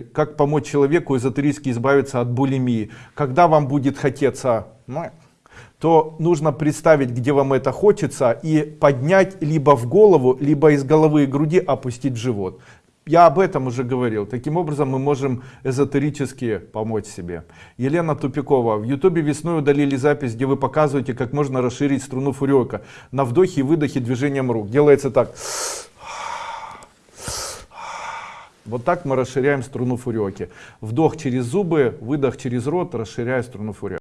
как помочь человеку эзотерически избавиться от булимии. Когда вам будет хотеться, ну, то нужно представить, где вам это хочется, и поднять либо в голову, либо из головы и груди опустить живот. Я об этом уже говорил. Таким образом мы можем эзотерически помочь себе. Елена Тупикова. В ютубе весной удалили запись, где вы показываете, как можно расширить струну фурёка. На вдохе и выдохе движением рук. Делается так. Вот так мы расширяем струну фурёки. Вдох через зубы, выдох через рот, расширяя струну фурёки.